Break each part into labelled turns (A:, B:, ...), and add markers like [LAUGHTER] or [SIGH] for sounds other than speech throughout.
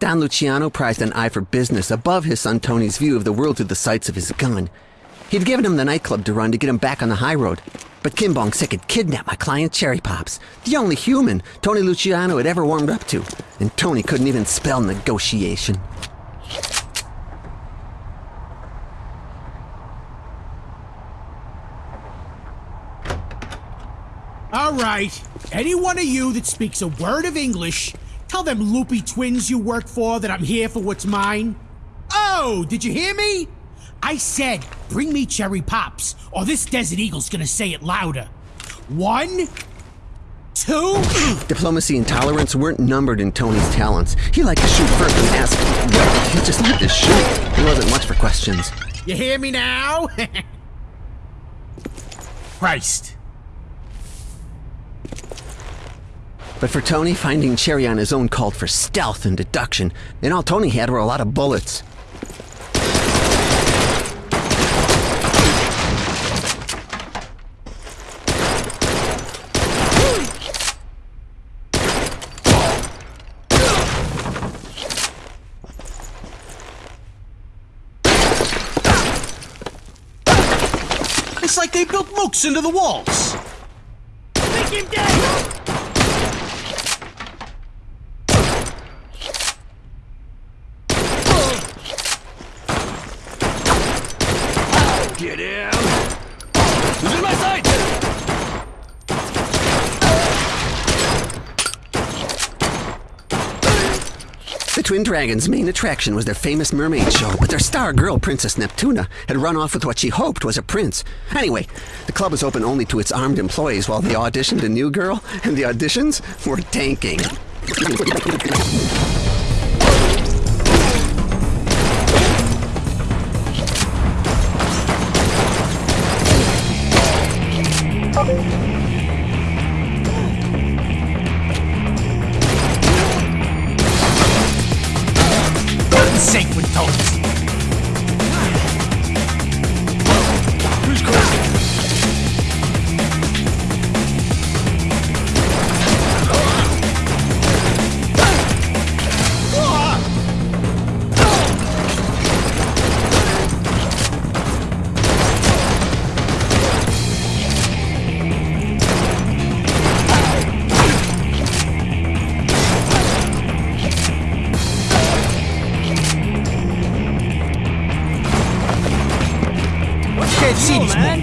A: Don Luciano prized an eye for business above his son Tony's view of the world through the sights of his gun. He'd given him the nightclub to run to get him back on the high road. But Kim Bong Sik had kidnapped my client Cherry Pops, the only human Tony Luciano had ever warmed up to. And Tony couldn't even spell negotiation.
B: All right. Any one of you that speaks a word of English, tell them loopy twins you work for that I'm here for what's mine. Oh, did you hear me? I said, bring me cherry pops, or this Desert Eagle's gonna say it louder. One, two. [CLEARS THROAT]
A: Diplomacy and tolerance weren't numbered in Tony's talents. He liked to shoot first and ask, well, he just liked to shoot. There wasn't much for questions.
B: You hear me now? [LAUGHS] Christ.
A: But for Tony, finding Cherry on his own called for stealth and deduction, and all Tony had were a lot of bullets.
B: It's like they built mooks into the walls.
C: Get him! Who's in my sight?
A: The Twin Dragons' main attraction was their famous mermaid show, but their star girl, Princess Neptuna, had run off with what she hoped was a prince. Anyway, the club was open only to its armed employees while they auditioned a new girl, and the auditions were tanking.
B: Sake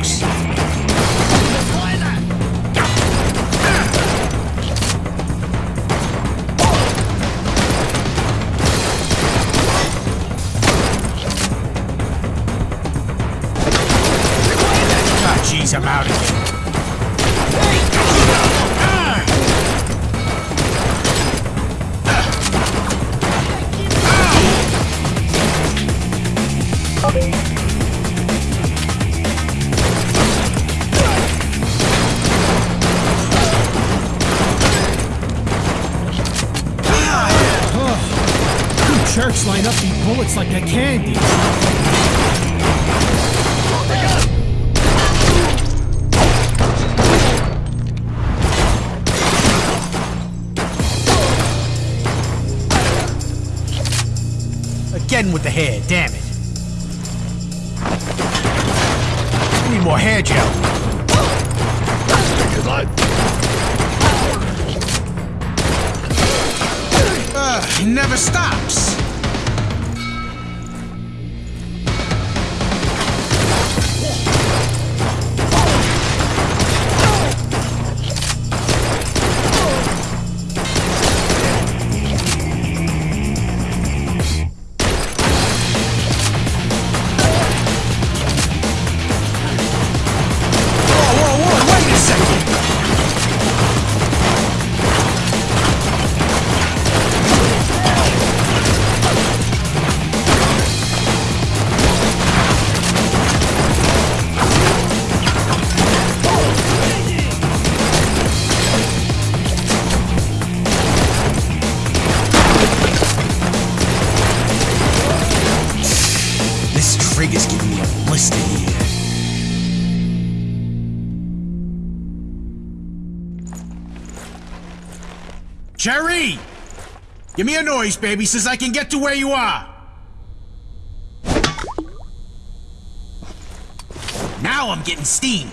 B: these they're candy. Again with the hair, damn it. I need more hair gel. Ugh, he never stops. Jerry! Give me a noise, baby, says I can get to where you are. Now I'm getting steam.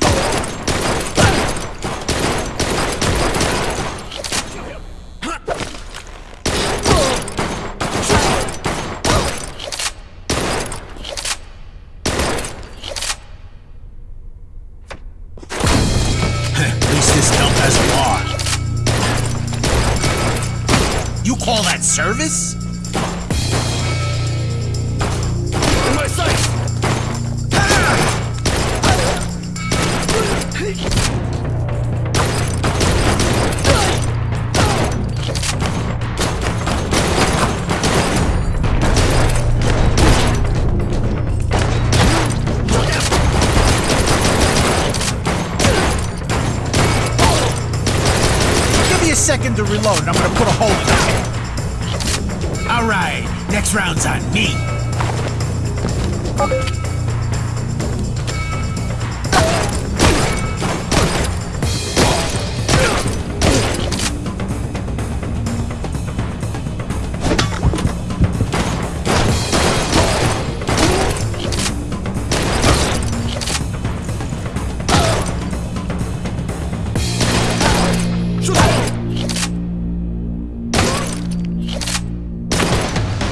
B: Call that service?
C: In my sight!
B: Give me a second to reload and I'm gonna put a hole in it. Alright, next round's on me.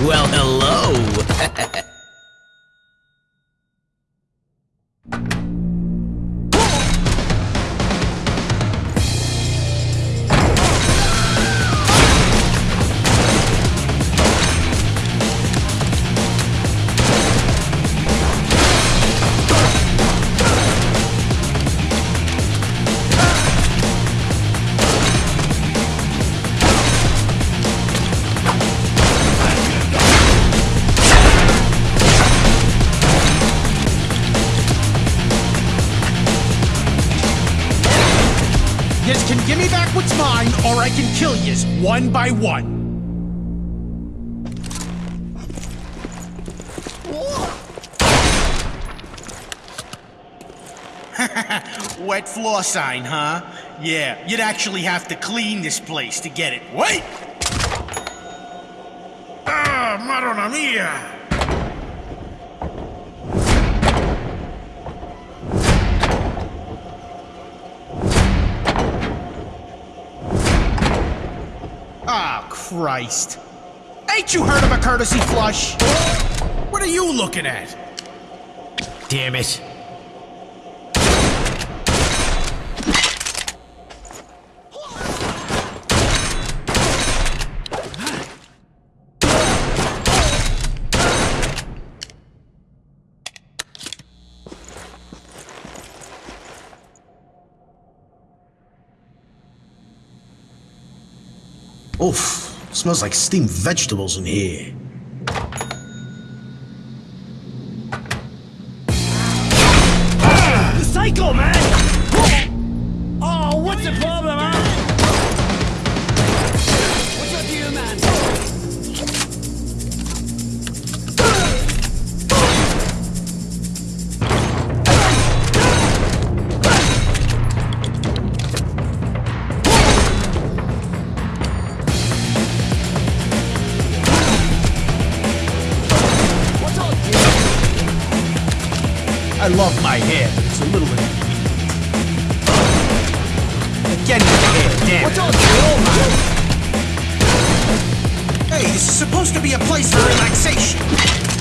A: Well, hello. [LAUGHS]
B: give me back what's mine, or I can kill yous one by one. [LAUGHS] Wet floor sign, huh? Yeah, you'd actually have to clean this place to get it. Wait! Ah, madonna mia! Ah, Christ. Ain't you heard of a courtesy flush? What are you looking at? Damn it. Oof, smells like steamed vegetables in here. I love my hair, but it's a little inconvenient. Getting the hair, damn
C: What's up.
B: Hey, this is supposed to be a place for relaxation.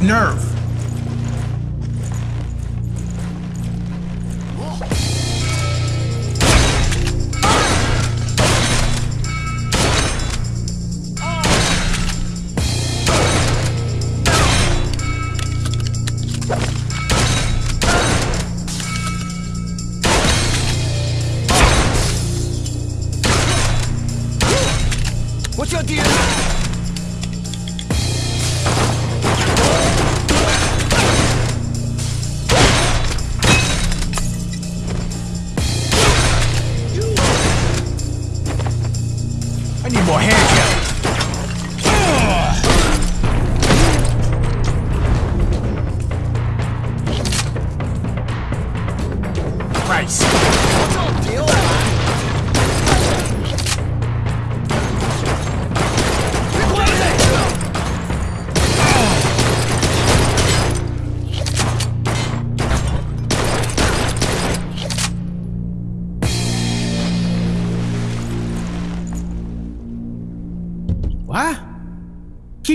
B: Nerve.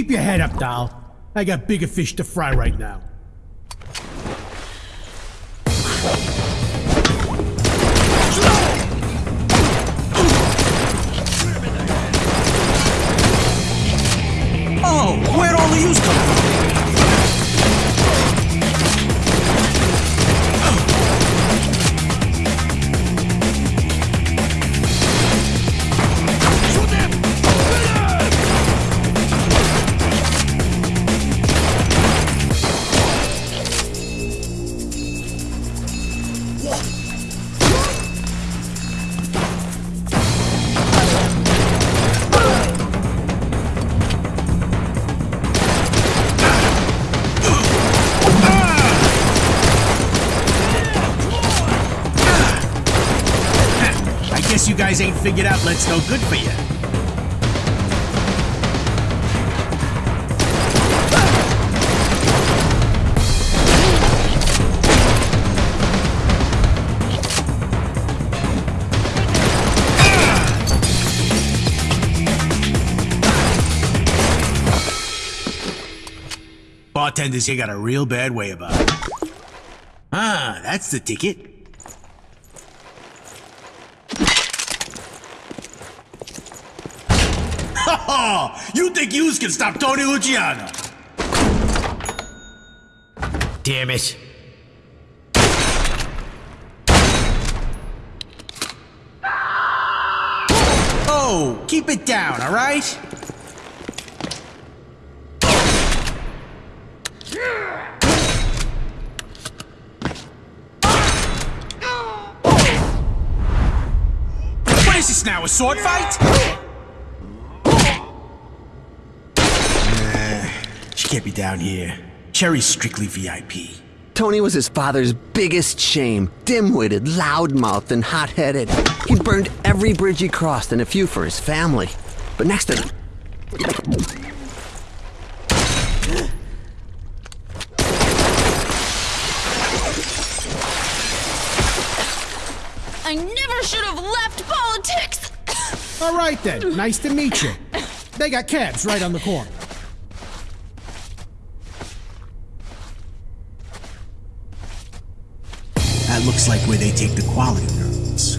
C: Keep your head up, doll. I got bigger fish to fry right now.
B: Figured out Let's No Good for you. Bartenders here got a real bad way about it. Ah, that's the ticket. You think yous can stop Tony Luciano? Damn it. Oh, keep it down, all right? What is this now, a sword fight? Can't be down here. Cherry's strictly VIP.
A: Tony was his father's biggest shame. Dim-witted, loudmouthed, and hot-headed. He burned every bridge he crossed and a few for his family. But next to
D: I never should have left politics.
C: All right then. Nice to meet you. They got cabs right on the corner.
B: That looks like where they take the quality girls.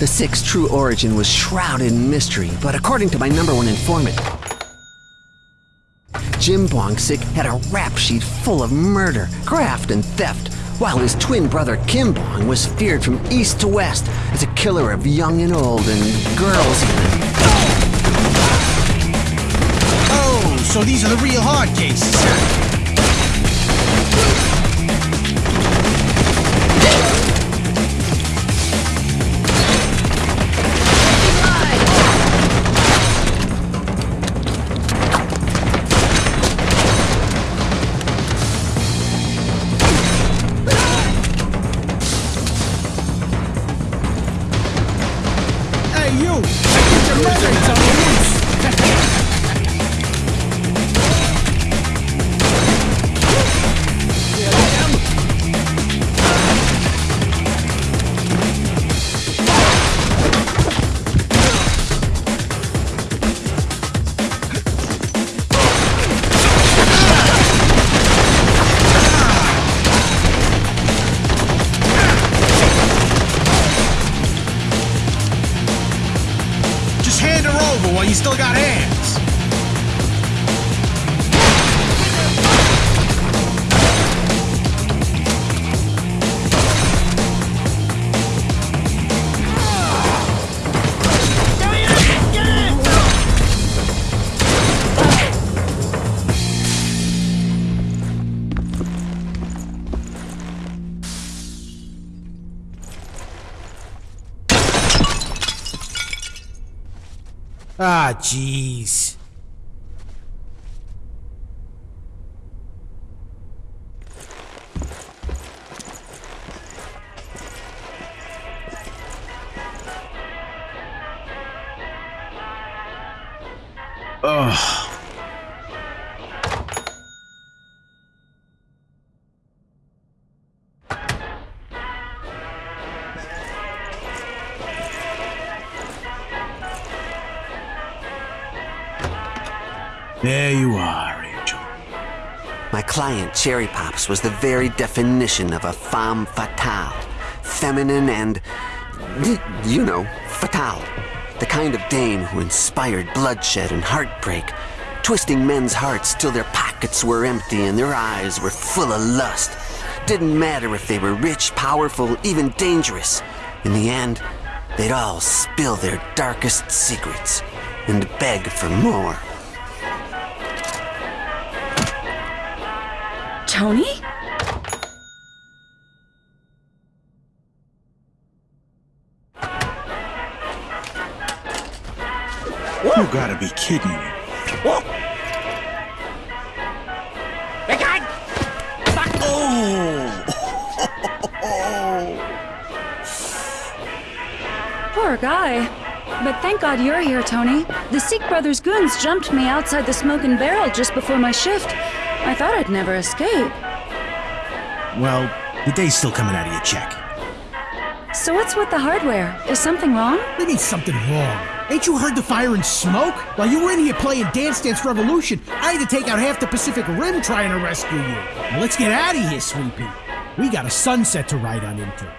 A: The Six's true origin was shrouded in mystery, but according to my number one informant, Jim Bong Sik had a rap sheet full of murder, graft, and theft, while his twin brother Kim Bong was feared from east to west as a killer of young and old and girls even.
B: Oh, so these are the real hard cases.
C: You! I think your murder's on Ah, There you are, Angel.
A: My client, Cherry Pops, was the very definition of a femme fatale. Feminine and, you know, fatale. The kind of dame who inspired bloodshed and heartbreak, twisting men's hearts till their pockets were empty and their eyes were full of lust. Didn't matter if they were rich, powerful, even dangerous. In the end, they'd all spill their darkest secrets and beg for more.
E: Tony?
C: You gotta be kidding me. [LAUGHS]
D: Poor guy. But thank God you're here, Tony. The Sik Brothers goons jumped me outside the smoking barrel just before my shift. I thought I'd never escape.
C: Well, the day's still coming out of your check.
D: So what's with the hardware? Is something wrong?
B: There means something wrong. Ain't you heard the fire and smoke? While you were in here playing Dance Dance Revolution, I had to take out half the Pacific Rim trying to rescue you. Now let's get out of here, Sweet Pea. We got a sunset to ride on into.